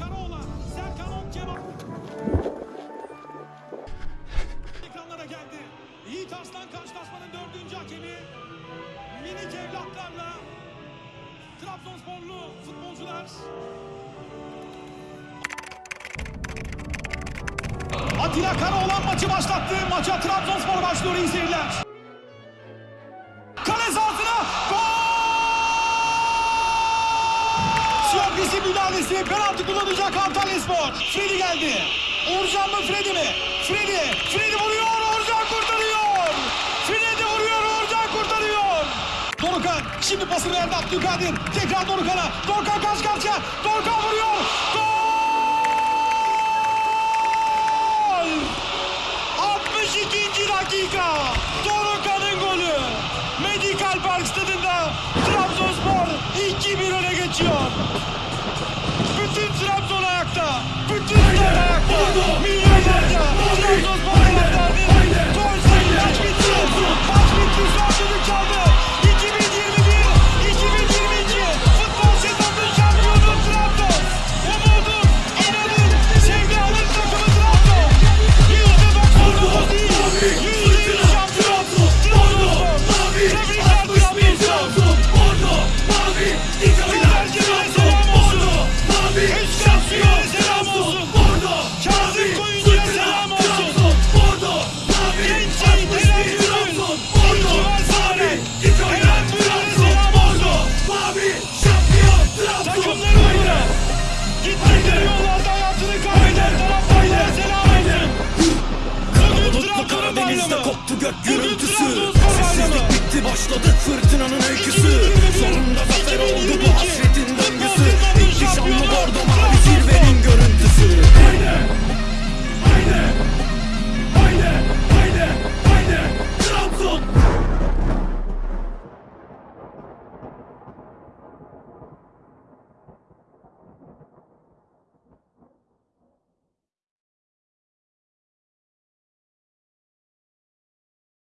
Karaoğlan, Serkan Okkeman. Ekranlara geldi. Yiğit Arslan karşılaşmanın dördüncü hakemi. Minik evlatlarla Trabzonsporlu futbolcular. Atilla Karaoğlan maçı başlattı. Maça Trabzonspor başlıyor. İyi. Müdahalesi penaltı kullanacak Antalyaspor. Fredi geldi. Uğurcan mı Fredi mi? Fredi. Fredi vuruyor. Uğurcan kurtarıyor. Fredi vuruyor. Uğurcan kurtarıyor. Dorukan şimdi pasını verdi Abdülkadir. Tekrar Dorukan'a. Dorukan karşı karşıya. Dorukan vuruyor. Gol! 62. dakika. Dorukan'ın golü. Medical Park stadında Trabzonspor 2-1 öne geçiyor. Bütün Trabzon ayakta. koptu Karadeniz'de koptu gök gürültüsü. Sessizlik bitti başladı fırtınanın öyküsü. Sonunda zafer